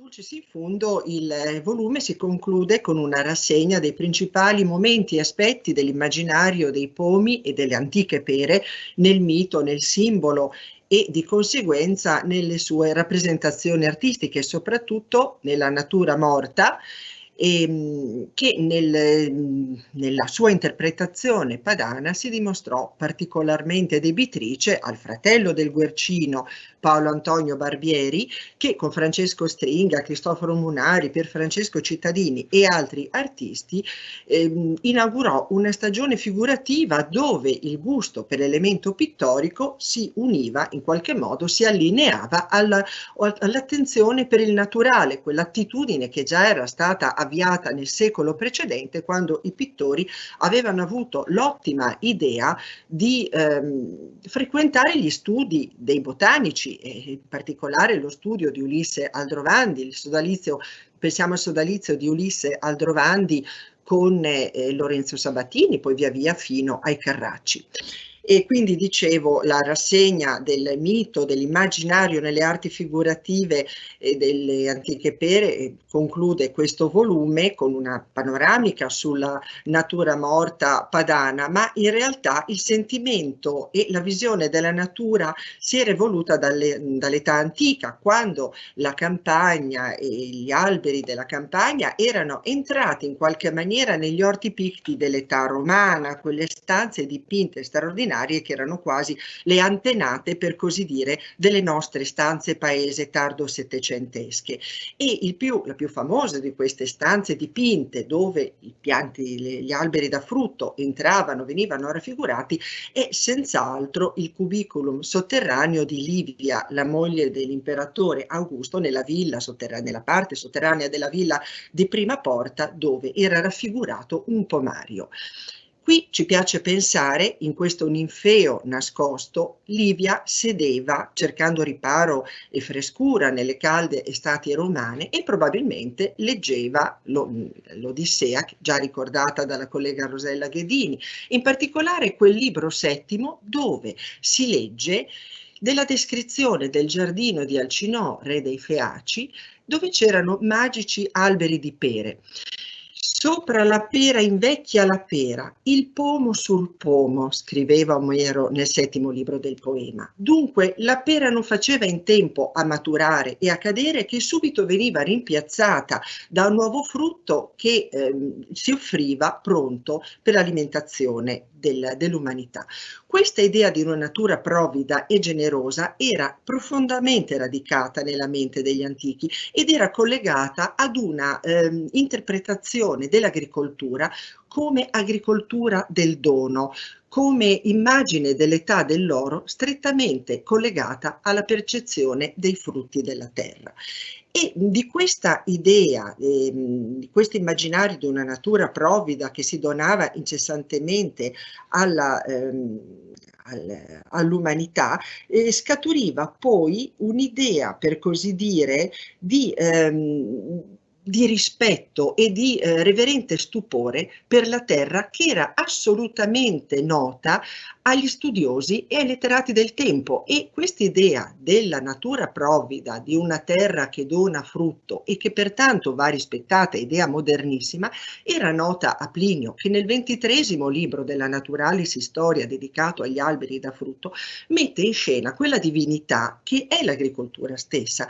Dulcis in fundo il eh, volume si conclude con una rassegna dei principali momenti e aspetti dell'immaginario dei pomi e delle antiche pere nel mito, nel simbolo e di conseguenza nelle sue rappresentazioni artistiche, soprattutto nella natura morta ehm, che nel, nella sua interpretazione padana si dimostrò particolarmente debitrice al fratello del Guercino, Paolo Antonio Barbieri, che con Francesco Stringa, Cristoforo Munari, Pier Francesco Cittadini e altri artisti eh, inaugurò una stagione figurativa dove il gusto per l'elemento pittorico si univa in qualche modo, si allineava all'attenzione all per il naturale, quell'attitudine che già era stata avviata avviata nel secolo precedente quando i pittori avevano avuto l'ottima idea di ehm, frequentare gli studi dei botanici e in particolare lo studio di Ulisse Aldrovandi, il sodalizio, pensiamo al sodalizio di Ulisse Aldrovandi con eh, Lorenzo Sabatini, poi via via fino ai Carracci e quindi dicevo la rassegna del mito, dell'immaginario nelle arti figurative e delle antiche pere conclude questo volume con una panoramica sulla natura morta padana, ma in realtà il sentimento e la visione della natura si era evoluta dall'età antica, quando la campagna e gli alberi della campagna erano entrati in qualche maniera negli orti picti dell'età romana, quelle stanze dipinte straordinarie straordinarie che erano quasi le antenate, per così dire, delle nostre stanze paese tardo-settecentesche. E il più, la più famosa di queste stanze dipinte, dove i pianti, gli alberi da frutto entravano, venivano raffigurati, è senz'altro il cubiculum sotterraneo di Livia, la moglie dell'imperatore Augusto, nella villa nella parte sotterranea della villa di Prima Porta, dove era raffigurato un pomario. Qui ci piace pensare, in questo ninfeo nascosto, Livia sedeva cercando riparo e frescura nelle calde estati romane e probabilmente leggeva l'Odissea, già ricordata dalla collega Rosella Ghedini, in particolare quel libro settimo dove si legge della descrizione del giardino di Alcinò, re dei Feaci, dove c'erano magici alberi di pere. Sopra la pera invecchia la pera, il pomo sul pomo, scriveva Omero nel settimo libro del poema. Dunque la pera non faceva in tempo a maturare e a cadere che subito veniva rimpiazzata da un nuovo frutto che eh, si offriva pronto per l'alimentazione del, dell'umanità. Questa idea di una natura provvida e generosa era profondamente radicata nella mente degli antichi ed era collegata ad una eh, interpretazione dell'agricoltura come agricoltura del dono, come immagine dell'età dell'oro strettamente collegata alla percezione dei frutti della terra. E di questa idea, eh, di questo immaginario di una natura provvida che si donava incessantemente ehm, al, all'umanità, eh, scaturiva poi un'idea, per così dire, di ehm, di rispetto e di eh, reverente stupore per la terra che era assolutamente nota agli studiosi e ai letterati del tempo. E quest'idea della natura provvida di una terra che dona frutto e che pertanto va rispettata, idea modernissima, era nota a Plinio che nel ventitresimo libro della Naturalis Storia dedicato agli alberi da frutto mette in scena quella divinità che è l'agricoltura stessa,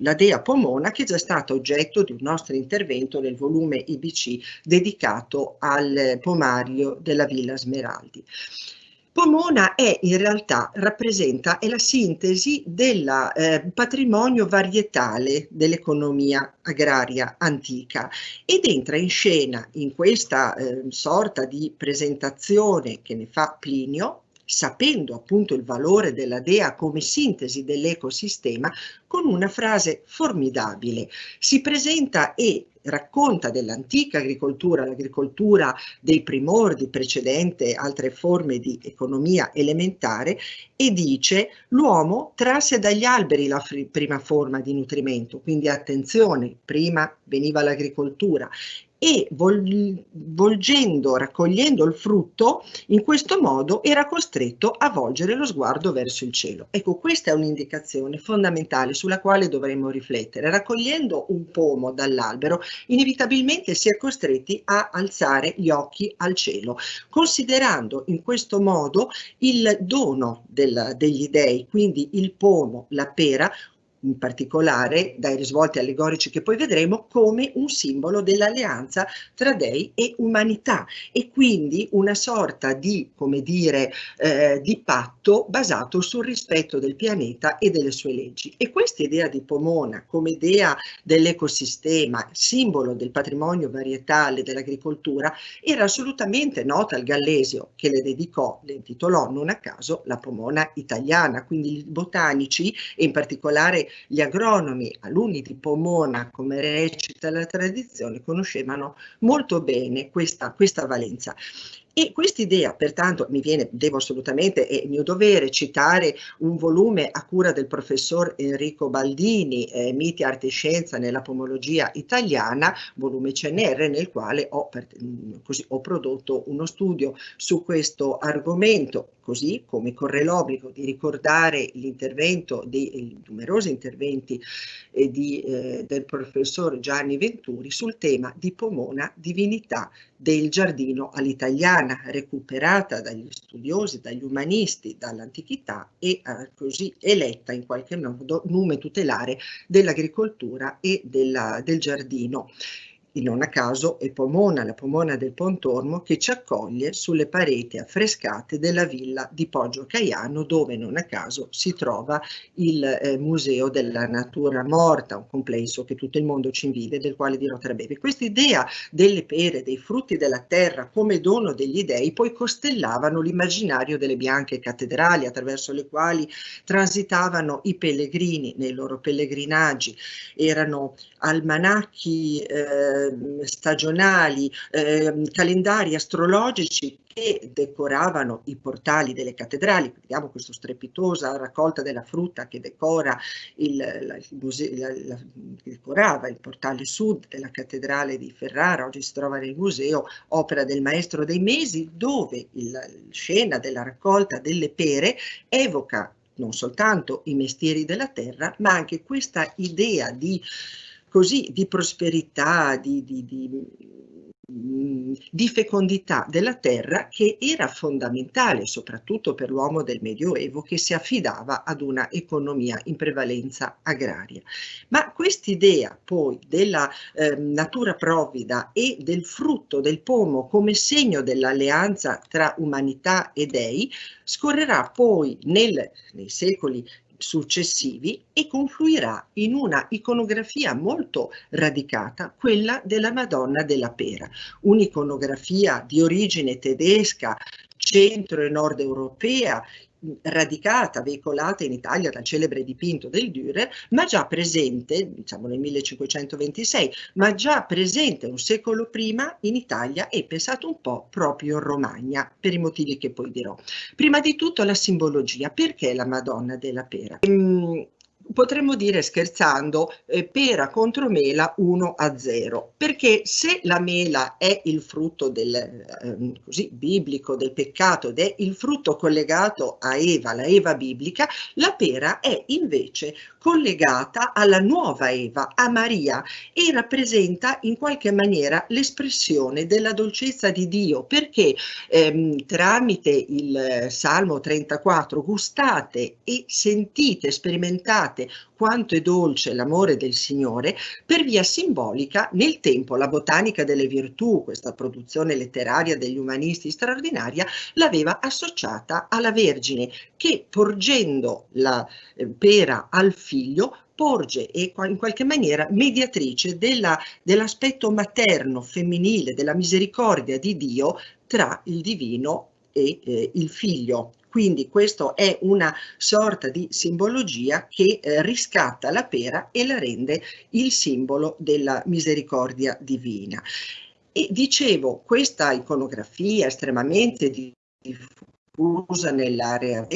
la Dea Pomona che è già stata oggetto di un nostro intervento nel volume IBC dedicato al pomario della Villa Smeraldi. Pomona è in realtà, rappresenta, è la sintesi del eh, patrimonio varietale dell'economia agraria antica ed entra in scena in questa eh, sorta di presentazione che ne fa Plinio, sapendo appunto il valore della dea come sintesi dell'ecosistema, con una frase formidabile. Si presenta e racconta dell'antica agricoltura, l'agricoltura dei primordi precedente altre forme di economia elementare e dice l'uomo trasse dagli alberi la prima forma di nutrimento, quindi attenzione, prima veniva l'agricoltura e volgendo, raccogliendo il frutto, in questo modo era costretto a volgere lo sguardo verso il cielo. Ecco, questa è un'indicazione fondamentale sulla quale dovremmo riflettere. Raccogliendo un pomo dall'albero, inevitabilmente si è costretti a alzare gli occhi al cielo, considerando in questo modo il dono del, degli dei, quindi il pomo, la pera, in particolare dai risvolti allegorici che poi vedremo, come un simbolo dell'alleanza tra dei e umanità e quindi una sorta di, come dire, eh, di patto basato sul rispetto del pianeta e delle sue leggi. E questa idea di Pomona come idea dell'ecosistema, simbolo del patrimonio varietale dell'agricoltura, era assolutamente nota al Gallesio che le dedicò, le intitolò non a caso la Pomona italiana, quindi i botanici e in particolare gli agronomi, alunni di Pomona, come recita la tradizione, conoscevano molto bene questa, questa valenza. E quest'idea, pertanto, mi viene, devo assolutamente, è mio dovere citare un volume a cura del professor Enrico Baldini, eh, Miti, Arte e Scienza nella pomologia italiana, volume CNR, nel quale ho, per, così, ho prodotto uno studio su questo argomento così come corre l'obbligo di ricordare l'intervento, dei numerosi interventi eh, di, eh, del professor Gianni Venturi sul tema di Pomona, divinità del giardino all'italiana, recuperata dagli studiosi, dagli umanisti, dall'antichità e eh, così eletta in qualche modo nume tutelare dell'agricoltura e della, del giardino non a caso è Pomona, la Pomona del Pontormo, che ci accoglie sulle pareti affrescate della villa di Poggio Caiano, dove non a caso si trova il eh, Museo della Natura Morta, un complesso che tutto il mondo ci invidia del quale dirò tra breve. Questa idea delle pere, dei frutti della terra come dono degli dei, poi costellavano l'immaginario delle bianche cattedrali attraverso le quali transitavano i pellegrini nei loro pellegrinaggi. Erano almanacchi eh, Ehm, stagionali, eh, calendari astrologici che decoravano i portali delle cattedrali, vediamo questa strepitosa raccolta della frutta che decora il, la, il museo, la, la, decorava il portale sud della cattedrale di Ferrara, oggi si trova nel museo, opera del maestro dei mesi, dove la scena della raccolta delle pere evoca non soltanto i mestieri della terra, ma anche questa idea di così di prosperità, di, di, di, di, fecondità della terra che era fondamentale soprattutto per l'uomo del Medioevo che si affidava ad una economia in prevalenza agraria. Ma quest'idea poi della eh, natura provvida e del frutto del pomo come segno dell'alleanza tra umanità e dei scorrerà poi nel, nei secoli successivi e confluirà in una iconografia molto radicata, quella della Madonna della Pera, un'iconografia di origine tedesca, centro e nord europea, radicata, veicolata in Italia dal celebre dipinto del Dürer, ma già presente, diciamo nel 1526, ma già presente un secolo prima in Italia e pensato un po' proprio in Romagna, per i motivi che poi dirò. Prima di tutto la simbologia, perché la Madonna della Pera? Ehm, potremmo dire scherzando eh, pera contro mela 1 a 0 perché se la mela è il frutto del eh, così biblico del peccato ed è il frutto collegato a Eva la Eva biblica la pera è invece collegata alla nuova Eva a Maria e rappresenta in qualche maniera l'espressione della dolcezza di Dio perché ehm, tramite il Salmo 34 gustate e sentite sperimentate quanto è dolce l'amore del Signore, per via simbolica nel tempo la botanica delle virtù, questa produzione letteraria degli umanisti straordinaria, l'aveva associata alla Vergine che porgendo la eh, pera al figlio porge e in qualche maniera mediatrice dell'aspetto dell materno, femminile, della misericordia di Dio tra il divino e eh, il figlio. Quindi questo è una sorta di simbologia che eh, riscatta la pera e la rende il simbolo della misericordia divina. E dicevo, questa iconografia estremamente diffusa nell'area,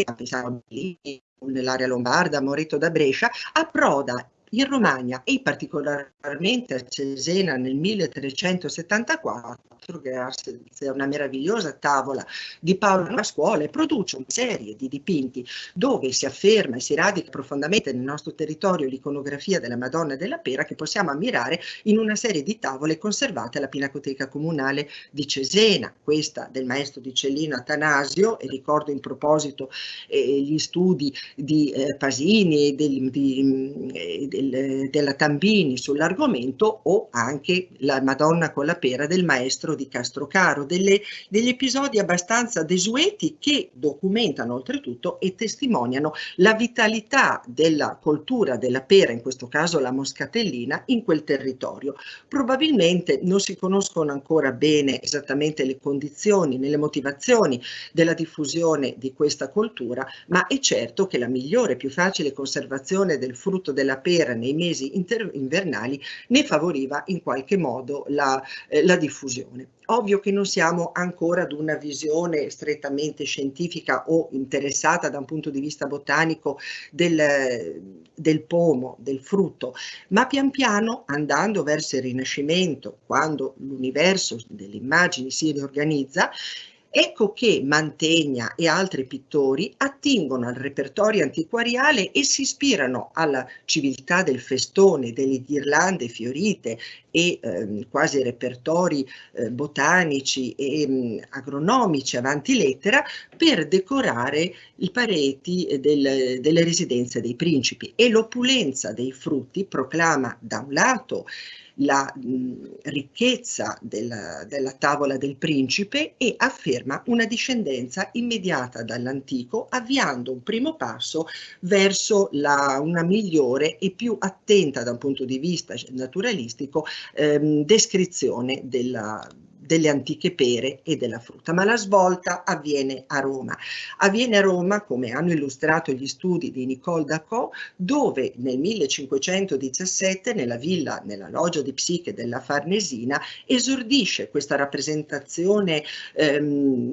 nell'area lombarda, Moreto da Brescia, approda in Romagna e particolarmente a Cesena nel 1374, grazie a una meravigliosa tavola di Paolo Pasquale, produce una serie di dipinti dove si afferma e si radica profondamente nel nostro territorio l'iconografia della Madonna della Pera che possiamo ammirare in una serie di tavole conservate alla Pinacoteca Comunale di Cesena, questa del maestro di Cellino Atanasio, e ricordo in proposito eh, gli studi di eh, Pasini e del, di, eh, del, della Tambini sull'argomento o anche la Madonna con la pera del maestro di Castrocaro, delle, degli episodi abbastanza desueti che documentano oltretutto e testimoniano la vitalità della coltura della pera, in questo caso la moscatellina, in quel territorio. Probabilmente non si conoscono ancora bene esattamente le condizioni, nelle motivazioni della diffusione di questa coltura, ma è certo che la migliore più facile conservazione del frutto della pera nei mesi invernali ne favoriva in qualche modo la, eh, la diffusione. Ovvio che non siamo ancora ad una visione strettamente scientifica o interessata da un punto di vista botanico del, del pomo, del frutto, ma pian piano andando verso il Rinascimento, quando l'universo delle immagini si riorganizza, Ecco che Mantegna e altri pittori attingono al repertorio antiquariale e si ispirano alla civiltà del festone, delle ghirlande fiorite e eh, quasi repertori eh, botanici e mh, mm, agronomici avanti lettera per decorare i pareti del, delle residenze dei principi. E l'opulenza dei frutti proclama da un lato la mh, ricchezza della, della tavola del principe e afferma una discendenza immediata dall'antico, avviando un primo passo verso la, una migliore e più attenta da un punto di vista naturalistico ehm, descrizione della, delle antiche pere e della frutta, ma la svolta avviene a Roma. Avviene a Roma, come hanno illustrato gli studi di Nicole Dacot, dove nel 1517 nella villa, nella loggia di Psiche della Farnesina, esordisce questa rappresentazione ehm,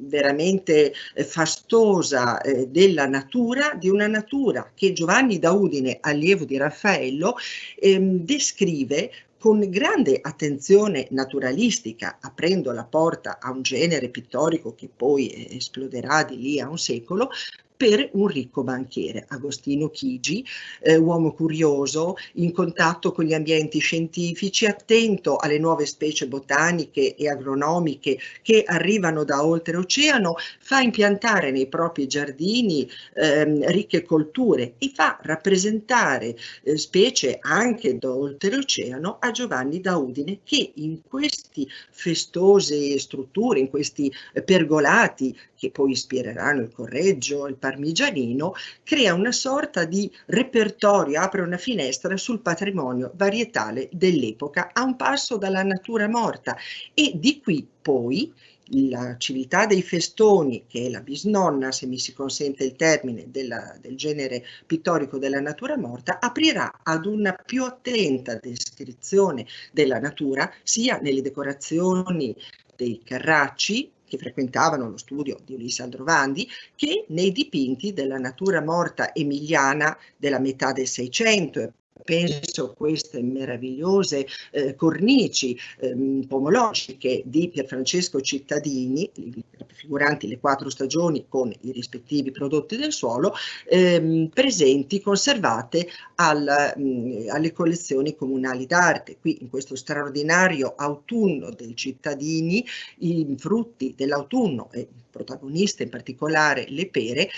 veramente fastosa eh, della natura, di una natura che Giovanni da Udine, allievo di Raffaello, ehm, descrive con grande attenzione naturalistica, aprendo la porta a un genere pittorico che poi eh, esploderà di lì a un secolo, per un ricco banchiere, Agostino Chigi, eh, uomo curioso, in contatto con gli ambienti scientifici, attento alle nuove specie botaniche e agronomiche che arrivano da oltreoceano, fa impiantare nei propri giardini ehm, ricche colture e fa rappresentare eh, specie anche da oltreoceano a Giovanni da Udine che in queste festose strutture, in questi pergolati che poi ispireranno il Correggio, il parmigianino, crea una sorta di repertorio, apre una finestra sul patrimonio varietale dell'epoca a un passo dalla natura morta. E di qui poi la civiltà dei festoni, che è la bisnonna, se mi si consente il termine, della, del genere pittorico della natura morta, aprirà ad una più attenta descrizione della natura, sia nelle decorazioni dei carracci, che frequentavano lo studio di Ulisse Aldrovandi, che nei dipinti della natura morta emiliana della metà del Seicento penso queste meravigliose eh, cornici eh, pomologiche di Pierfrancesco Cittadini, raffiguranti le quattro stagioni con i rispettivi prodotti del suolo, ehm, presenti, conservate al, mh, alle collezioni comunali d'arte. Qui in questo straordinario autunno del Cittadini, i frutti dell'autunno e protagoniste in particolare le pere,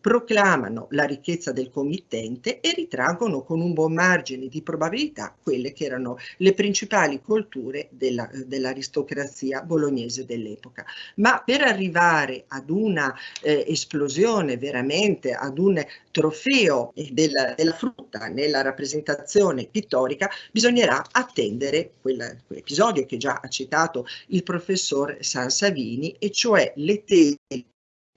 proclamano la ricchezza del committente e ritraggono con un buon margine di probabilità quelle che erano le principali colture dell'aristocrazia dell bolognese dell'epoca. Ma per arrivare ad una eh, esplosione veramente, ad un trofeo della, della, frutta nella rappresentazione pittorica, bisognerà attendere quell'episodio che già ha citato il professor Sansavini, e cioè le tele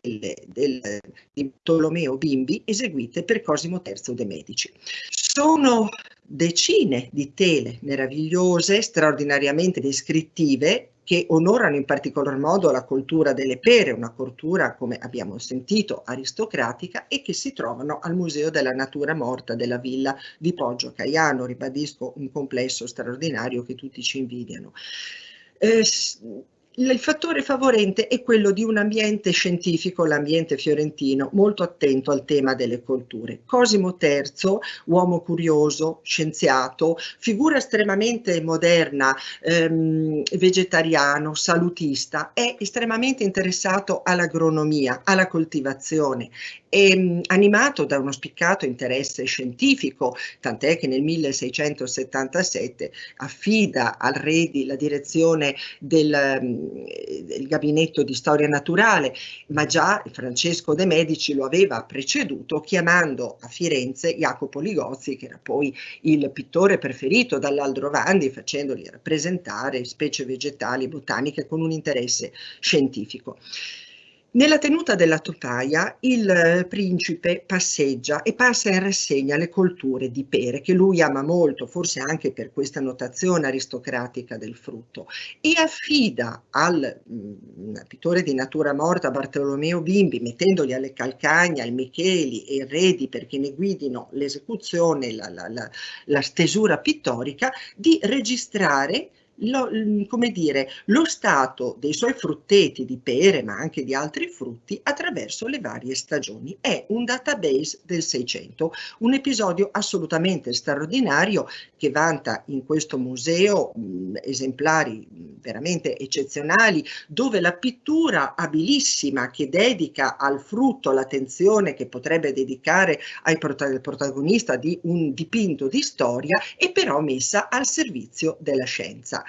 del, di Tolomeo Bimbi eseguite per Cosimo III de' Medici. Sono decine di tele meravigliose, straordinariamente descrittive, che onorano in particolar modo la cultura delle pere, una cultura, come abbiamo sentito, aristocratica e che si trovano al Museo della Natura Morta della Villa di Poggio Caiano, ribadisco un complesso straordinario che tutti ci invidiano. Eh, il fattore favorente è quello di un ambiente scientifico, l'ambiente fiorentino, molto attento al tema delle colture. Cosimo III, uomo curioso, scienziato, figura estremamente moderna, ehm, vegetariano, salutista, è estremamente interessato all'agronomia, alla coltivazione è mm, animato da uno spiccato interesse scientifico, tant'è che nel 1677 affida al Redi la direzione del, mm, del gabinetto di storia naturale, ma già Francesco de' Medici lo aveva preceduto chiamando a Firenze Jacopo Ligozzi, che era poi il pittore preferito dall'Aldrovandi, facendogli rappresentare specie vegetali, botaniche con un interesse scientifico. Nella tenuta della topaia il eh, principe passeggia e passa in rassegna le colture di pere che lui ama molto, forse anche per questa notazione aristocratica del frutto, e affida al mh, mm, pittore di natura morta Bartolomeo Bimbi, mettendogli alle calcagna il Micheli e il Redi perché ne guidino l'esecuzione, la, la, la, la stesura pittorica, di registrare lo, come dire, lo stato dei suoi frutteti di pere, ma anche di altri frutti, attraverso le varie stagioni. È un database del 600, un episodio assolutamente straordinario che vanta in questo museo mh, esemplari veramente eccezionali, dove la pittura abilissima che dedica al frutto l'attenzione che potrebbe dedicare al protagonista di un dipinto di storia è però messa al servizio della scienza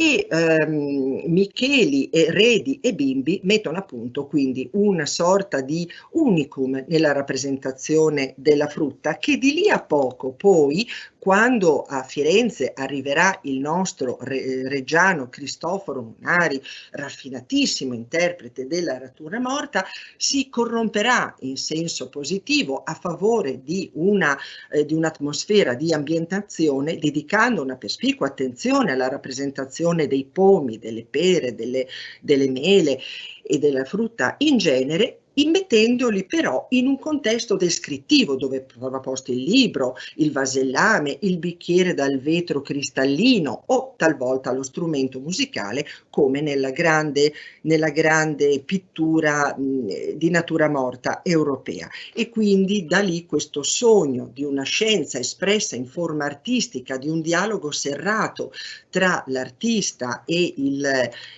e ehm, Micheli Redi e Bimbi mettono a punto quindi una sorta di unicum nella rappresentazione della frutta che di lì a poco poi quando a Firenze arriverà il nostro re, reggiano Cristoforo Munari, raffinatissimo interprete della natura morta, si corromperà in senso positivo a favore di, una, eh, di un'atmosfera di ambientazione, dedicando una perspicua attenzione alla rappresentazione dei pomi, delle pere, delle, delle mele e della frutta. In genere immettendoli però in un contesto descrittivo dove trova posto il libro, il vasellame, il bicchiere dal vetro cristallino o talvolta lo strumento musicale come nella grande, nella grande pittura mh, di natura morta europea. E quindi da lì questo sogno di una scienza espressa in forma artistica, di un dialogo serrato tra l'artista e,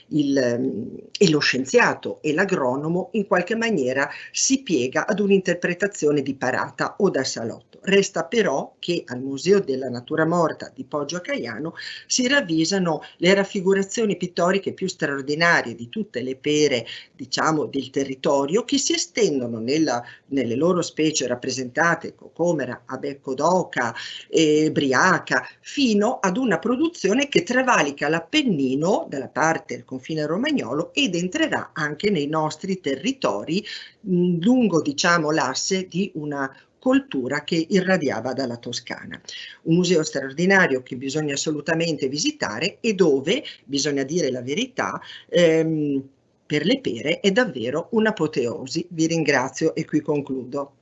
e lo scienziato e l'agronomo in qualche maniera si piega ad un'interpretazione di parata o da salotto. Resta però che al Museo della Natura Morta di Poggio a Caiano si ravvisano le raffigurazioni pittoriche più straordinarie di tutte le pere, diciamo, del territorio che si estendono nella, nelle loro specie rappresentate, cocomera, abecco d'oca, eh, briaca, fino ad una produzione che travalica l'Appennino dalla parte del confine romagnolo ed entrerà anche nei nostri territori lungo diciamo l'asse di una coltura che irradiava dalla Toscana. Un museo straordinario che bisogna assolutamente visitare e dove, bisogna dire la verità, ehm, per le pere è davvero un'apoteosi. Vi ringrazio e qui concludo.